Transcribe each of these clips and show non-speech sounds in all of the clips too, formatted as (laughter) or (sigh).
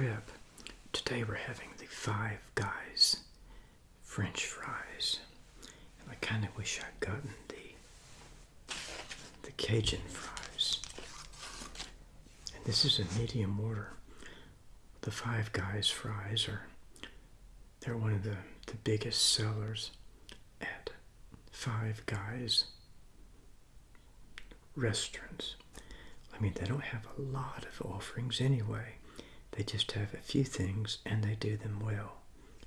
trip. Today we're having the Five Guys French fries. And I kind of wish I'd gotten the the Cajun fries. And this is a medium order. The Five Guys fries are they're one of the, the biggest sellers at Five Guys restaurants. I mean, they don't have a lot of offerings anyway. They just have a few things and they do them well.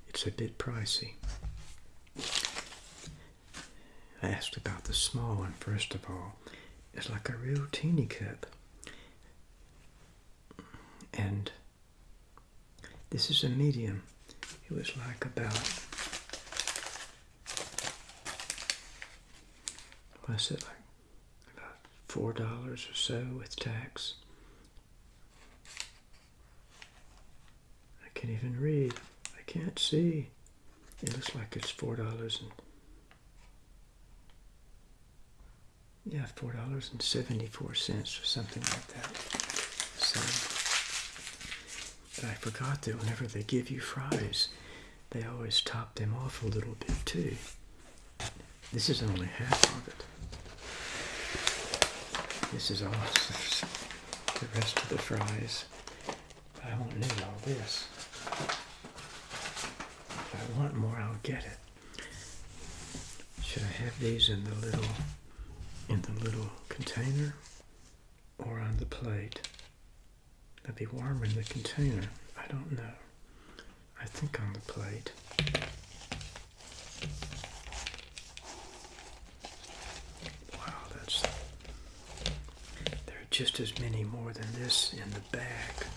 It's a bit pricey. I asked about the small one first of all. It's like a real teeny cup. And this is a medium. It was like about what's it like? About four dollars or so with tax. I can't even read. I can't see. It looks like it's four dollars and yeah, four dollars and seventy-four cents or something like that. So, but I forgot that whenever they give you fries, they always top them off a little bit too. This is only half of it. This is all (laughs) the rest of the fries. I won't need all this. Want more, I'll get it. Should I have these in the little in the little container or on the plate? That'd be warmer in the container. I don't know. I think on the plate. Wow, that's there are just as many more than this in the bag.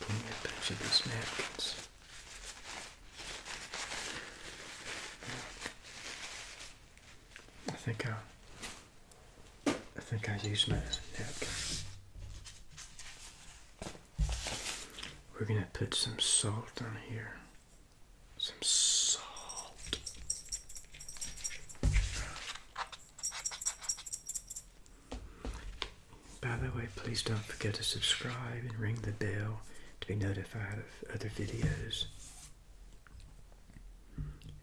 Give me a bunch of these napkins. I think I I think I used my napkin. We're gonna put some salt on here. Some salt. By the way, please don't forget to subscribe and ring the bell to be notified of other videos.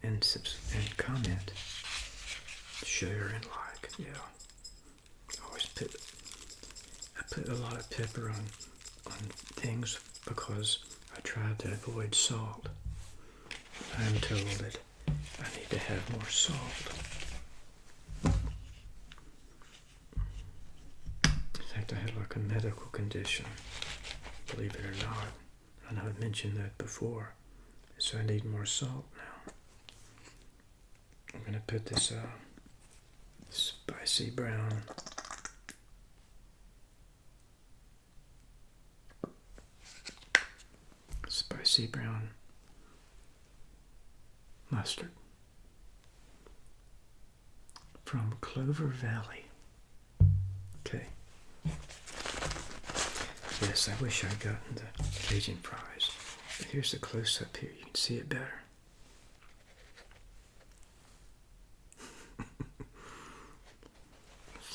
And subs- and comment, share and like. Yeah. I Always put I put a lot of pepper on on things because I try to avoid salt. I'm told that I need to have more salt. In fact, I have like a medical condition, believe it or not. I know I've mentioned that before. So I need more salt now. I'm going to put this uh, spicy brown spicy brown mustard from Clover Valley. Okay. Yes, I wish I'd gotten the Cajun fries. But here's the close up here. You can see it better.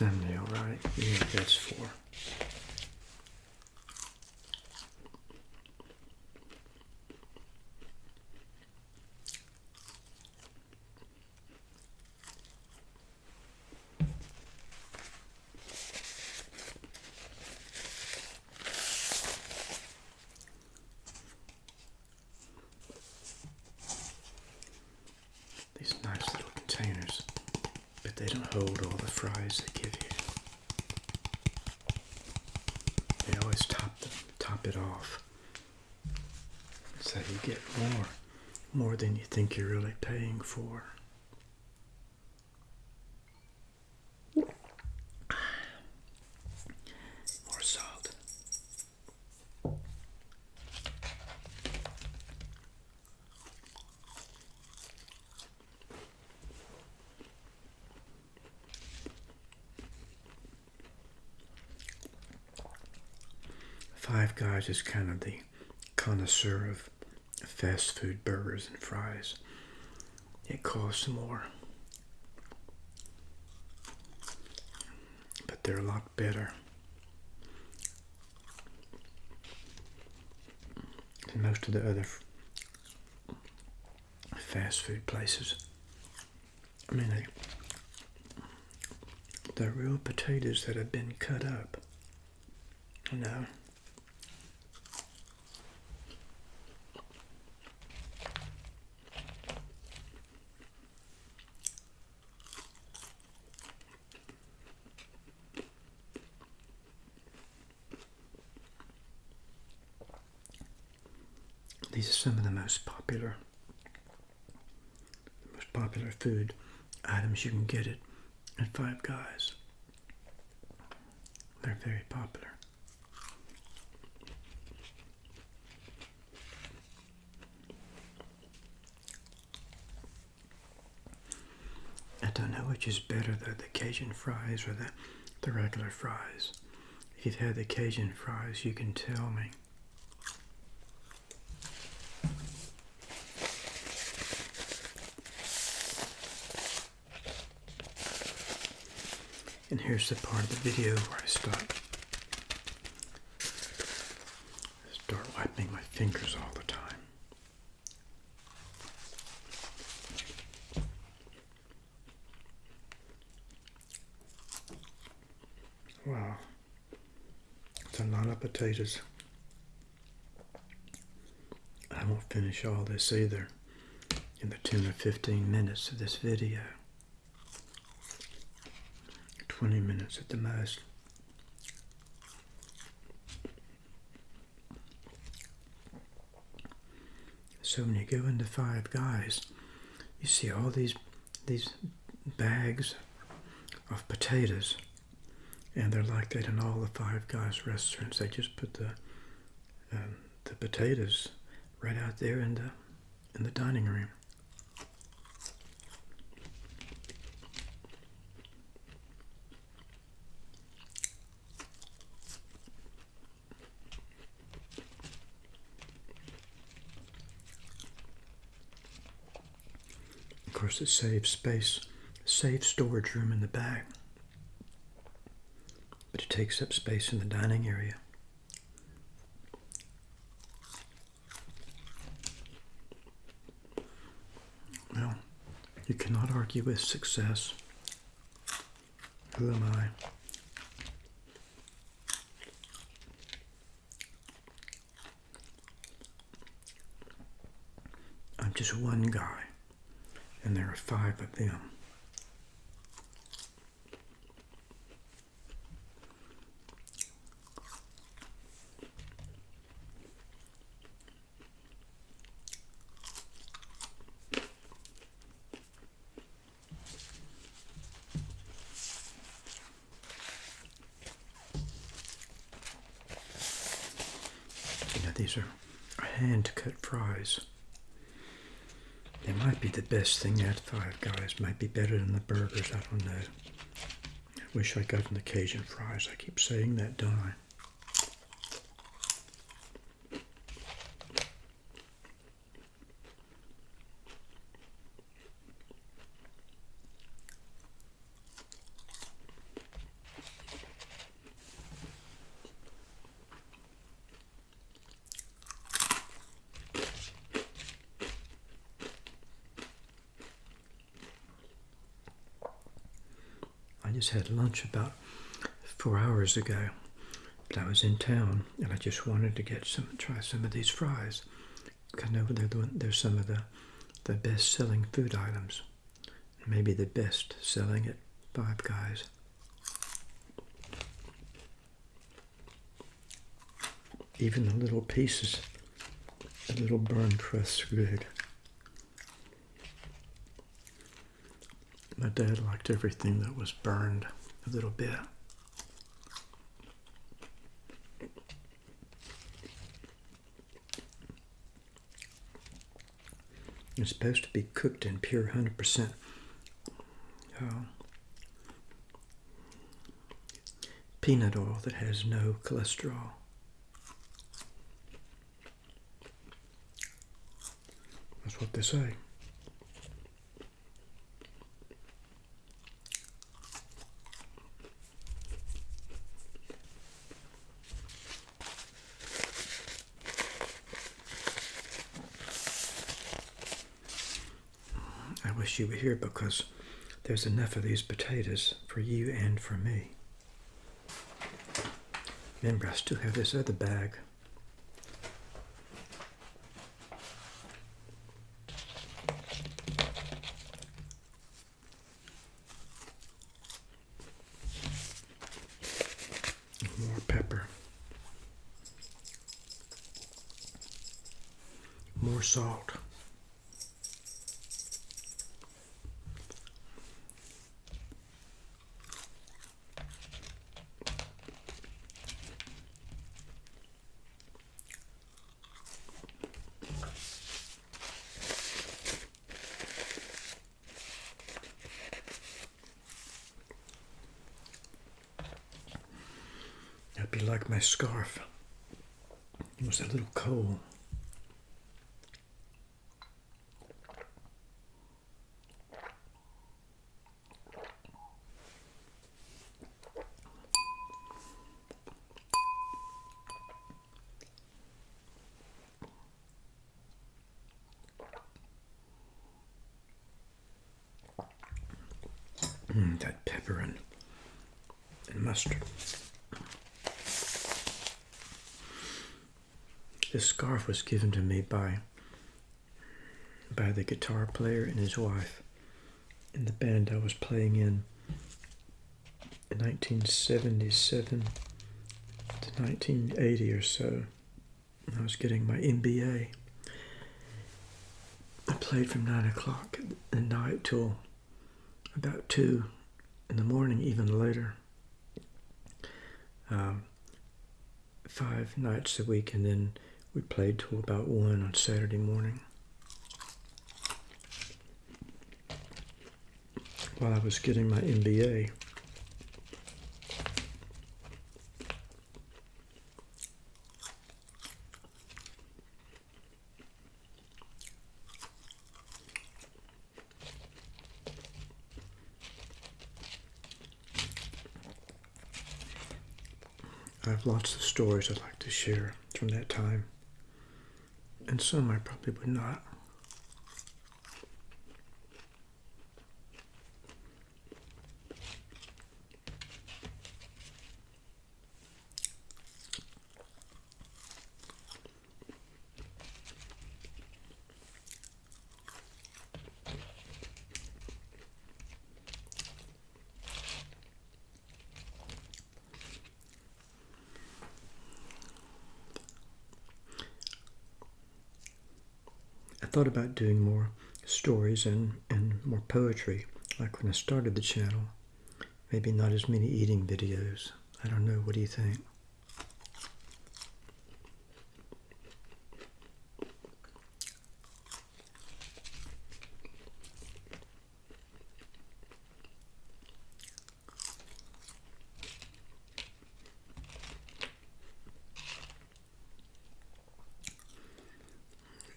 Thumbnail, right? Yeah, that's for. These nice little containers, hold all the fries they give you. They always top them, top it off, so you get more, more than you think you're really paying for. More salt. Five Guys is kind of the connoisseur of fast food burgers and fries. It costs more. But they're a lot better. than most of the other fast food places. I mean, they, they're real potatoes that have been cut up. You know. These are some of the most popular, most popular food items you can get it at Five Guys. They're very popular. I don't know which is better, the, the Cajun fries or the, the regular fries. If you've had the Cajun fries, you can tell me. And here's the part of the video where I stop. Start wiping my fingers all the time. Wow. It's a lot of potatoes. I won't finish all this either in the 10 or 15 minutes of this video. 20 minutes at the most. So when you go into Five Guys, you see all these these bags of potatoes, and they're like that in all the Five Guys restaurants. They just put the um, the potatoes right out there in the in the dining room. Course, it saves space, saves storage room in the back, but it takes up space in the dining area. Well, you cannot argue with success. Who am I? I'm just one guy, and there are five of them. You know, these are hand cut fries. They might be the best thing at Five Guys. Might be better than the burgers. I don't know. I wish I got the Cajun fries. I keep saying that, don't I? Just had lunch about four hours ago, but I was in town and I just wanted to get some, try some of these fries. I know they're, the, they're some of the, the best selling food items, maybe the best selling at Five Guys. Even the little pieces, the little burn crusts good. My dad liked everything that was burned a little bit. It's supposed to be cooked in pure 100% uh, peanut oil that has no cholesterol. That's what they say. Wish you were here because there's enough of these potatoes for you and for me. Remember, I still have this other bag. More pepper. More salt. Like my scarf. It was a little cold. Mm, that pepper and, and mustard. This scarf was given to me by by the guitar player and his wife in the band I was playing in in 1977 to 1980 or so. I was getting my MBA. I played from 9 o'clock at night till about 2 in the morning, even later. Um, five nights a week, and then we played till about 1 on Saturday morning. While I was getting my MBA. I have lots of stories I'd like to share from that time, and some I probably would not. Thought about doing more stories and, and more poetry, like when I started the channel. Maybe not as many eating videos. I don't know. What do you think?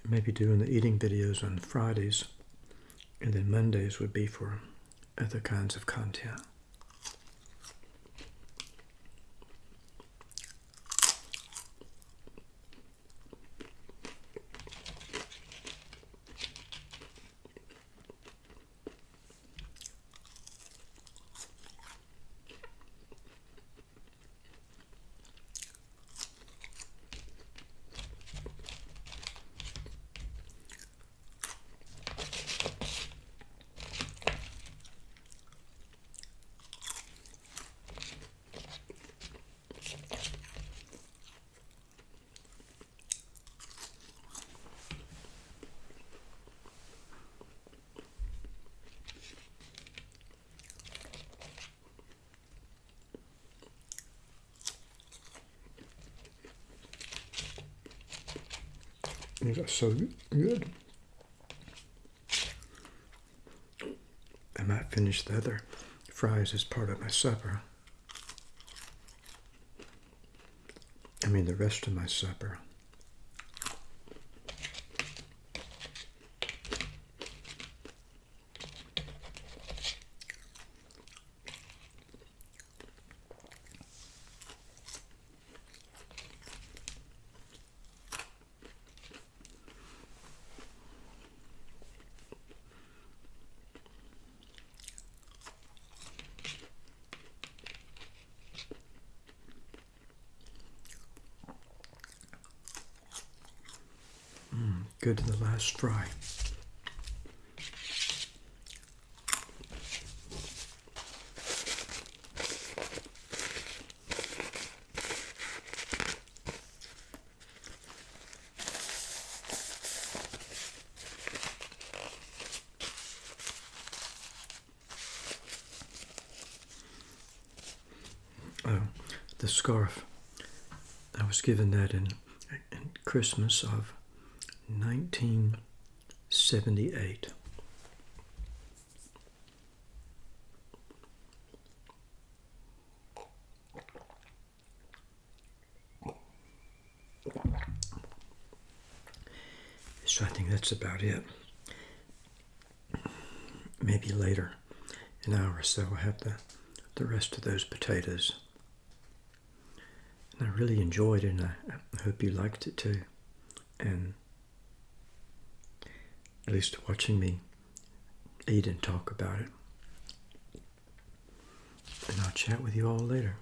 Maybe doing the eating videos on Fridays, and then Mondays would be for other kinds of content. These are so good. I might finish the other fries as part of my supper. I mean, the rest of my supper. Go to the last fry. Oh, the scarf. I was given that in, in Christmas of 1978. So I think that's about it. Maybe later, an hour or so, I'll have the, the rest of those potatoes. And I really enjoyed it, and I, I hope you liked it too. And at least watching me eat and talk about it. And I'll chat with you all later.